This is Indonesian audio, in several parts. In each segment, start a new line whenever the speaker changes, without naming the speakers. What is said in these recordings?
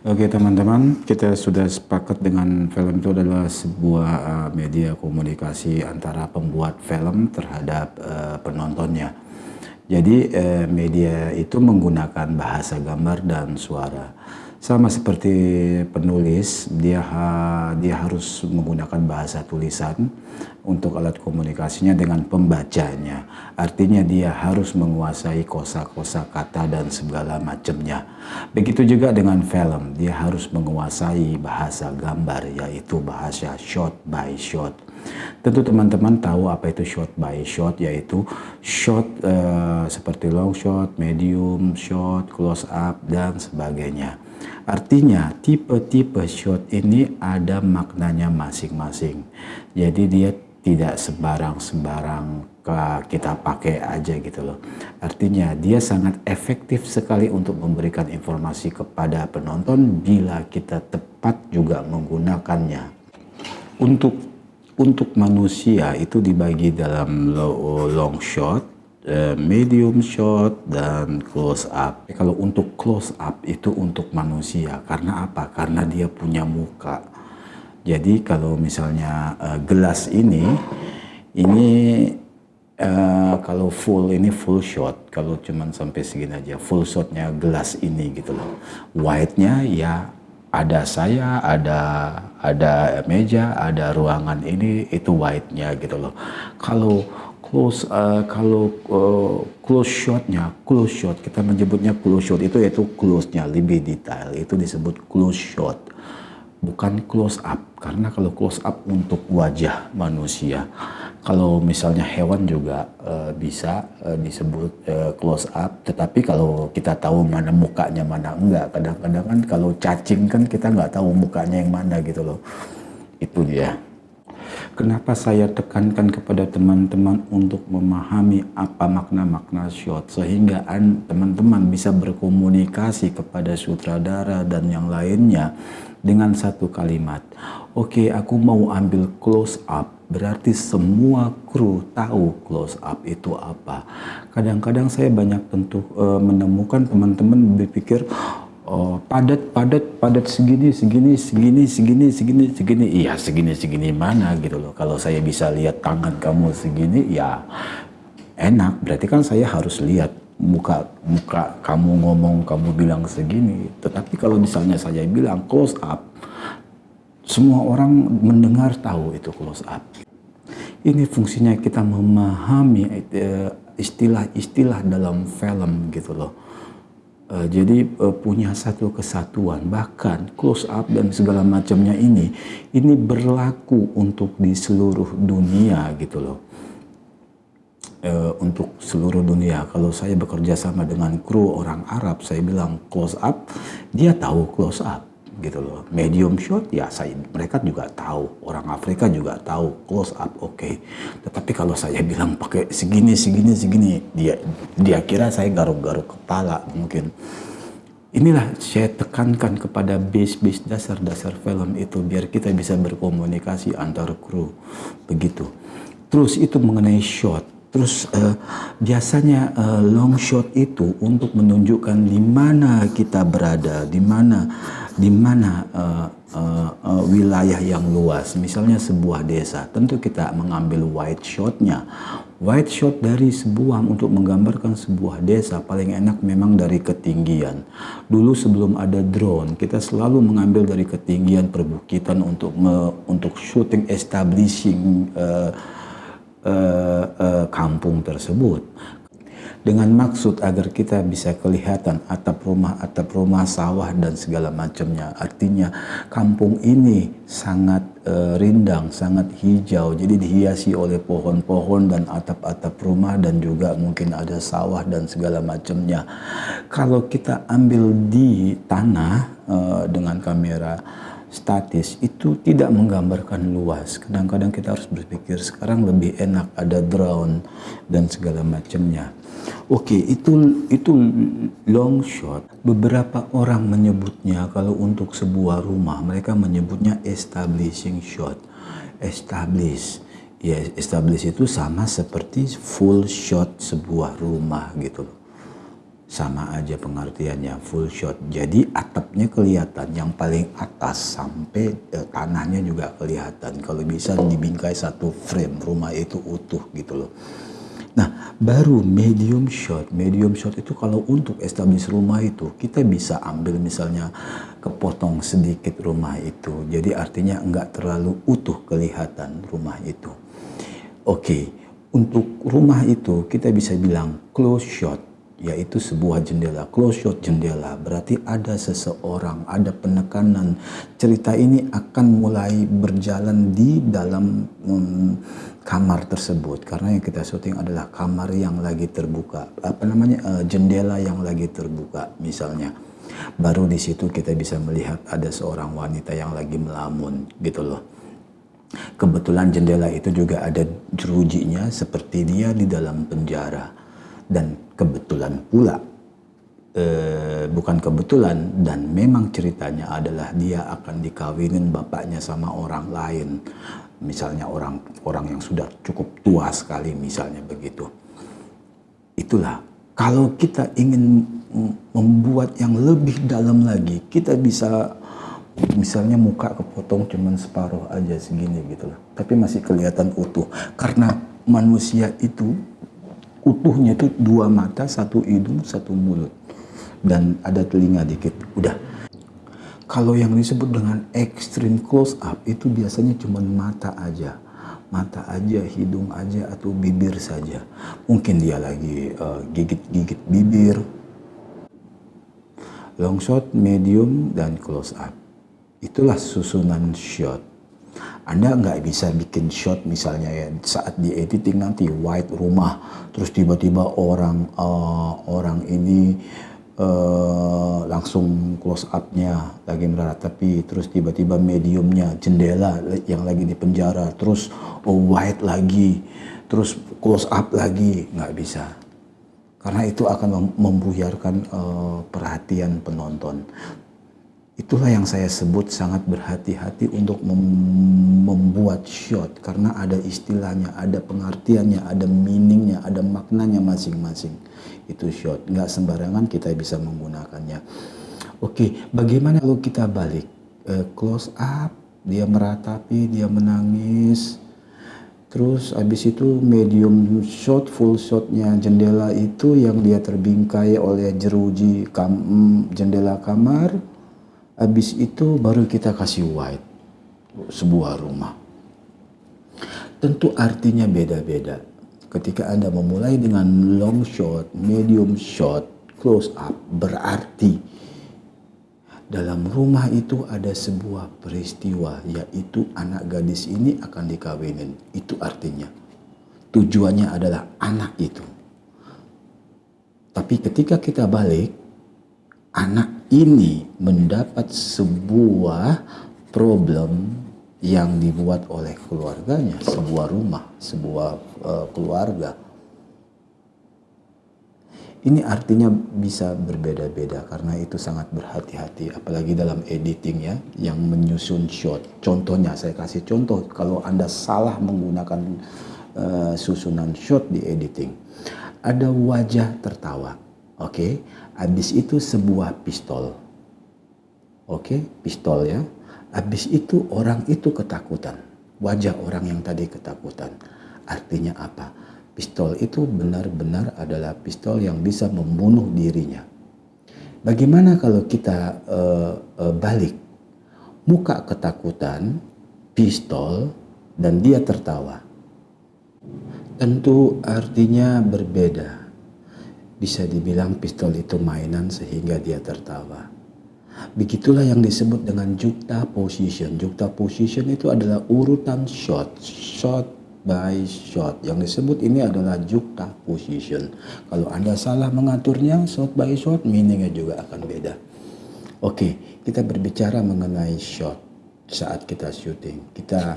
Oke teman-teman, kita sudah sepakat dengan film itu adalah sebuah uh, media komunikasi antara pembuat film terhadap uh, penontonnya. Jadi uh, media itu menggunakan bahasa gambar dan suara. Sama seperti penulis, dia ha, dia harus menggunakan bahasa tulisan untuk alat komunikasinya dengan pembacanya. Artinya dia harus menguasai kosa-kosa kata dan segala macamnya. Begitu juga dengan film, dia harus menguasai bahasa gambar yaitu bahasa shot by shot. Tentu teman-teman tahu apa itu shot by shot yaitu shot uh, seperti long shot, medium shot, close up dan sebagainya. Artinya tipe-tipe shot ini ada maknanya masing-masing. Jadi dia tidak sembarang-sembarang kita pakai aja gitu loh. Artinya dia sangat efektif sekali untuk memberikan informasi kepada penonton bila kita tepat juga menggunakannya. Untuk untuk manusia itu dibagi dalam long shot, medium shot dan close up. Kalau untuk close up itu untuk manusia karena apa? Karena dia punya muka. Jadi kalau misalnya uh, gelas ini ini uh, kalau full ini full shot, kalau cuman sampai segini aja full shotnya gelas ini gitu loh. White-nya ya ada saya, ada ada meja, ada ruangan ini itu white-nya gitu loh. Kalau close uh, kalau uh, close shotnya close shot kita menyebutnya close shot itu yaitu close-nya lebih detail itu disebut close shot bukan close up karena kalau close up untuk wajah manusia kalau misalnya hewan juga uh, bisa uh, disebut uh, close up tetapi kalau kita tahu mana mukanya mana enggak kadang-kadang kan kalau cacing kan kita nggak tahu mukanya yang mana gitu loh itu dia Kenapa saya tekankan kepada teman-teman untuk memahami apa makna-makna shot sehingga teman-teman bisa berkomunikasi kepada sutradara dan yang lainnya dengan satu kalimat. Oke, okay, aku mau ambil close up. Berarti semua kru tahu close up itu apa. Kadang-kadang saya banyak tentu uh, menemukan teman-teman berpikir Oh, padat, padat, padat segini, segini, segini, segini, segini, segini. Iya, segini, segini mana gitu loh. Kalau saya bisa lihat tangan kamu segini, ya enak. Berarti kan saya harus lihat muka muka kamu ngomong, kamu bilang segini. Tetapi kalau misalnya saya bilang close up, semua orang mendengar tahu itu close up. Ini fungsinya kita memahami eh, istilah-istilah dalam film gitu loh Uh, jadi uh, punya satu kesatuan bahkan close up dan segala macamnya ini ini berlaku untuk di seluruh dunia gitu loh. Uh, untuk seluruh dunia. Kalau saya bekerja sama dengan kru orang Arab saya bilang close up dia tahu close up gitu loh. Medium shot ya saya mereka juga tahu, orang Afrika juga tahu close up oke. Okay. Tetapi kalau saya bilang pakai segini segini segini dia dia kira saya garuk-garuk kepala mungkin. Inilah saya tekankan kepada base-base dasar-dasar film itu biar kita bisa berkomunikasi antar kru begitu. Terus itu mengenai shot Terus uh, biasanya uh, long shot itu untuk menunjukkan di mana kita berada, di mana di mana uh, uh, uh, wilayah yang luas. Misalnya sebuah desa, tentu kita mengambil wide shotnya. Wide shot dari sebuah untuk menggambarkan sebuah desa paling enak memang dari ketinggian. Dulu sebelum ada drone, kita selalu mengambil dari ketinggian perbukitan untuk me, untuk shooting establishing. Uh, uh, uh, kampung tersebut dengan maksud agar kita bisa kelihatan atap rumah, atap rumah, sawah dan segala macamnya. Artinya kampung ini sangat uh, rindang, sangat hijau. Jadi dihiasi oleh pohon-pohon dan atap-atap rumah dan juga mungkin ada sawah dan segala macamnya. Kalau kita ambil di tanah uh, dengan kamera statis itu tidak menggambarkan luas. Kadang-kadang kita harus berpikir sekarang lebih enak ada drone dan segala macamnya. Oke, itu itu long shot. Beberapa orang menyebutnya kalau untuk sebuah rumah mereka menyebutnya establishing shot. Establish. Ya, establish itu sama seperti full shot sebuah rumah gitu sama aja pengertiannya full shot. Jadi atapnya kelihatan, yang paling atas sampai eh, tanahnya juga kelihatan. Kalau bisa dibingkai satu frame, rumah itu utuh gitu loh. Nah, baru medium shot. Medium shot itu kalau untuk establish rumah itu kita bisa ambil misalnya kepotong sedikit rumah itu. Jadi artinya enggak terlalu utuh kelihatan rumah itu. Oke, untuk rumah itu kita bisa bilang close shot yaitu sebuah jendela, close shot jendela. Berarti ada seseorang, ada penekanan. Cerita ini akan mulai berjalan di dalam kamar tersebut. Karena yang kita syuting adalah kamar yang lagi terbuka, apa namanya? Uh, jendela yang lagi terbuka misalnya. Baru di situ kita bisa melihat ada seorang wanita yang lagi melamun gitu loh. Kebetulan jendela itu juga ada jerujinya seperti dia di dalam penjara. Dan kebetulan pula eh, bukan kebetulan dan memang ceritanya adalah dia akan dikawinin bapaknya sama orang lain misalnya orang orang yang sudah cukup tua sekali misalnya begitu itulah kalau kita ingin membuat yang lebih dalam lagi kita bisa misalnya muka kepotong cuman separuh aja segini gitu loh tapi masih kelihatan utuh karena manusia itu utuhnya itu dua mata, satu hidung, satu mulut. Dan ada telinga dikit. Udah. Kalau yang disebut dengan extreme close up itu biasanya cuma mata aja. Mata aja, hidung aja, atau bibir saja. Mungkin dia lagi eh, gigit-gigit uh, bibir. Long shot, medium, dan close up. Itulah susunan shot anda nggak bisa bikin shot misalnya ya saat di editing nanti white rumah terus tiba-tiba orang uh, orang ini uh, langsung close up-nya lagi meratapi terus tiba-tiba mediumnya jendela yang lagi di penjara terus oh, white lagi terus close up lagi nggak bisa. Karena itu akan membuyarkan uh, perhatian penonton Itulah yang saya sebut sangat berhati-hati untuk mem membuat shot. Karena ada istilahnya, ada pengertiannya, ada meaningnya, ada maknanya masing-masing. Itu shot, nggak sembarangan kita bisa menggunakannya. Oke, bagaimana kalau kita balik? Uh, close up, dia meratapi, dia menangis, Terus habis itu medium shot, full shotnya jendela itu yang dia terbingkai oleh jeruji kam jendela kamar Habis itu baru kita kasih white sebuah rumah. Tentu artinya beda-beda. Ketika Anda memulai dengan long shot, medium shot, close up, berarti dalam rumah itu ada sebuah peristiwa, yaitu anak gadis ini akan dikawinin. Itu artinya. Tujuannya adalah anak itu. Tapi ketika kita balik, anak ini mendapat sebuah problem yang dibuat oleh keluarganya, sebuah rumah, sebuah uh, keluarga. Ini artinya bisa berbeda-beda karena itu sangat berhati-hati apalagi dalam editing ya yang menyusun shot. Contohnya saya kasih contoh kalau Anda salah menggunakan uh, susunan shot di editing. Ada wajah tertawa Oke, habis itu sebuah pistol. Oke, pistol ya. Habis itu orang itu ketakutan. Wajah orang yang tadi ketakutan. Artinya apa? Pistol itu benar-benar adalah pistol yang bisa membunuh dirinya. Bagaimana kalau kita uh, uh, balik? Muka ketakutan, pistol, dan dia tertawa. Tentu artinya berbeda bisa dibilang pistol itu mainan sehingga dia tertawa. Begitulah yang disebut dengan jukta position. Jukta position itu adalah urutan shot, shot by shot. Yang disebut ini adalah jukta position. Kalau Anda salah mengaturnya, shot by shot, meaningnya juga akan beda. Oke, kita berbicara mengenai shot saat kita syuting. Kita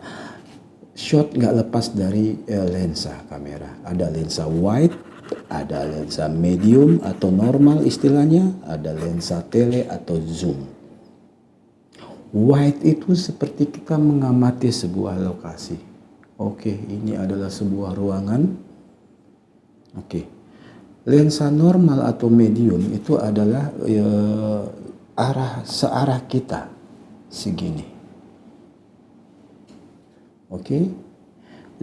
shot nggak lepas dari uh, lensa kamera. Ada lensa wide, ada lensa medium atau normal istilahnya, ada lensa tele atau zoom. Wide itu seperti kita mengamati sebuah lokasi. Oke, ini adalah sebuah ruangan. Oke. lensa normal atau medium itu adalah ya, arah searah kita segini. Oke.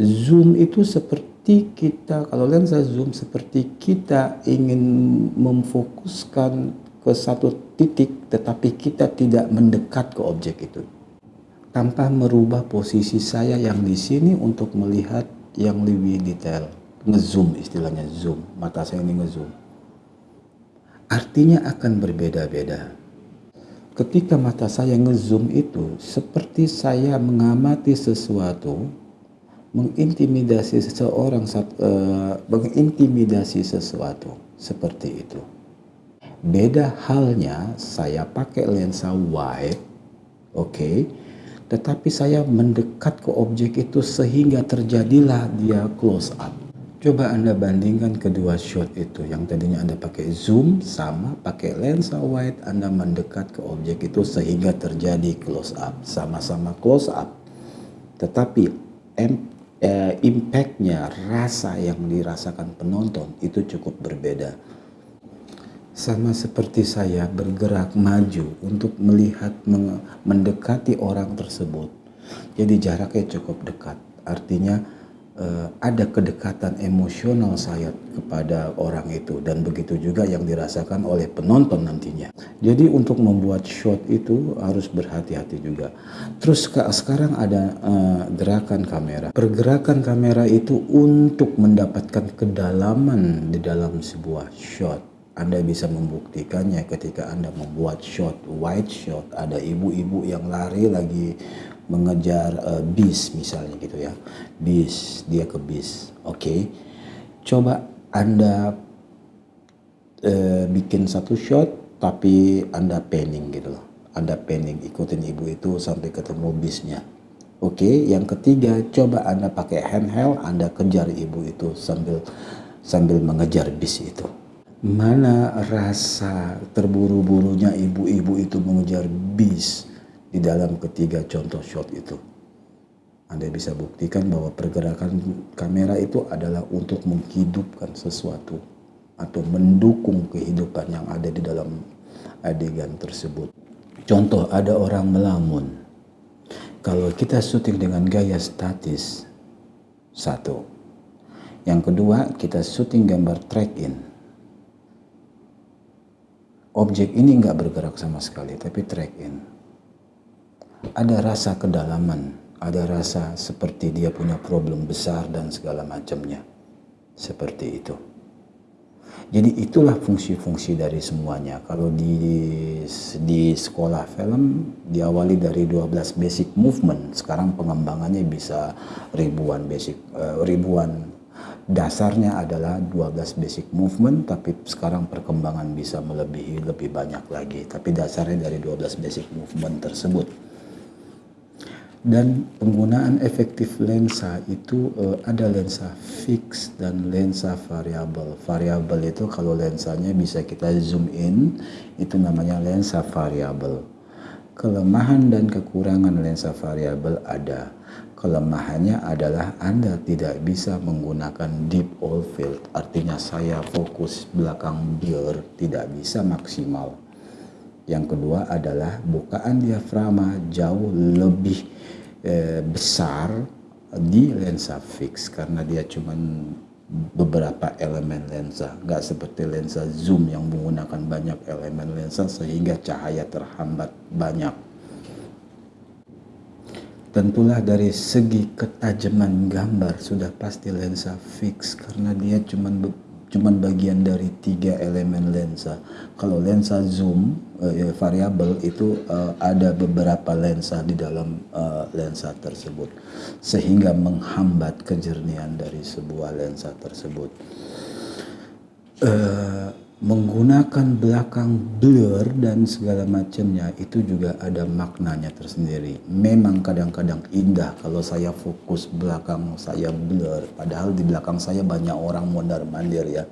Zoom itu seperti kita kalau lensa zoom seperti kita ingin memfokuskan ke satu titik tetapi kita tidak mendekat ke objek itu. Tanpa merubah posisi saya yang di sini untuk melihat yang lebih detail. Ngezoom istilahnya zoom. Mata saya ini ngezoom. Artinya akan berbeda-beda. Ketika mata saya ngezoom itu seperti saya mengamati sesuatu mengintimidasi seseorang uh, mengintimidasi sesuatu seperti itu beda halnya saya pakai lensa wide oke okay, tetapi saya mendekat ke objek itu sehingga terjadilah dia close up Coba Anda bandingkan kedua shot itu. Yang tadinya Anda pakai zoom sama pakai lensa wide Anda mendekat ke objek itu sehingga terjadi close up. Sama-sama close up. Tetapi eh, impactnya, rasa yang dirasakan penonton itu cukup berbeda. Sama seperti saya bergerak maju untuk melihat mendekati orang tersebut. Jadi jaraknya cukup dekat. Artinya uh, ada kedekatan emosional saya kepada orang itu dan begitu juga yang dirasakan oleh penonton nantinya. Jadi untuk membuat shot itu harus berhati-hati juga. Terus sekarang ada uh, gerakan kamera. Pergerakan kamera itu untuk mendapatkan kedalaman di dalam sebuah shot. Anda bisa membuktikannya ketika Anda membuat shot wide shot ada ibu-ibu yang lari lagi mengejar uh, bis misalnya gitu ya. Bis dia ke bis. Oke. Okay. coba anda uh, bikin satu shot tapi anda panning gitu loh. Anda panning ikutin ibu itu sampai ketemu bisnya. Oke okay. yang ketiga coba anda pakai handheld anda kejar ibu itu sambil sambil mengejar bis itu. Mana rasa terburu-burunya ibu-ibu itu mengejar bis di dalam ketiga contoh shot itu. Anda bisa buktikan bahwa pergerakan kamera itu adalah untuk menghidupkan sesuatu atau mendukung kehidupan yang ada di dalam adegan tersebut. Contoh ada orang melamun. Kalau kita syuting dengan gaya statis, satu. Yang kedua, kita syuting gambar track in. Objek ini nggak bergerak sama sekali, tapi track in ada rasa kedalaman, ada rasa seperti dia punya problem besar dan segala macamnya. Seperti itu. Jadi itulah fungsi-fungsi dari semuanya. Kalau di di sekolah film diawali dari 12 basic movement, sekarang pengembangannya bisa ribuan basic uh, ribuan dasarnya adalah 12 basic movement tapi sekarang perkembangan bisa melebihi lebih banyak lagi tapi dasarnya dari 12 basic movement tersebut dan penggunaan efektif lensa itu uh, ada lensa fix dan lensa variabel. Variabel itu kalau lensanya bisa kita zoom in, itu namanya lensa variabel. Kelemahan dan kekurangan lensa variabel ada. Kelemahannya adalah Anda tidak bisa menggunakan deep all field, artinya saya fokus belakang blur tidak bisa maksimal. Yang kedua adalah bukaan diafragma jauh lebih eh, besar di lensa fix karena dia cuma beberapa elemen lensa nggak seperti lensa zoom yang menggunakan banyak elemen lensa sehingga cahaya terhambat banyak. Tentulah dari segi ketajaman gambar sudah pasti lensa fix karena dia cuma cuman bagian dari tiga elemen lensa. Kalau lensa zoom uh, variabel itu uh, ada beberapa lensa di dalam uh, lensa tersebut sehingga menghambat kejernihan dari sebuah lensa tersebut. Uh, menggunakan belakang blur dan segala macamnya itu juga ada maknanya tersendiri. Memang kadang-kadang indah kalau saya fokus belakang saya blur, padahal di belakang saya banyak orang mondar mandir ya.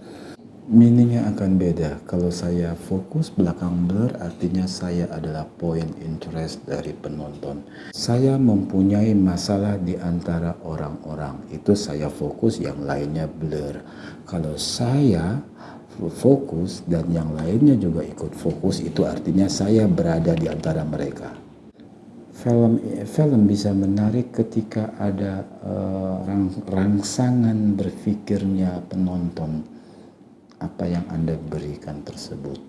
Meaningnya akan beda. Kalau saya fokus belakang blur artinya saya adalah point interest dari penonton. Saya mempunyai masalah di antara orang-orang. Itu saya fokus yang lainnya blur. Kalau saya fokus dan yang lainnya juga ikut fokus itu artinya saya berada di antara mereka. Film film bisa menarik ketika ada uh, rang, rangsangan berpikirnya penonton. Apa yang anda berikan tersebut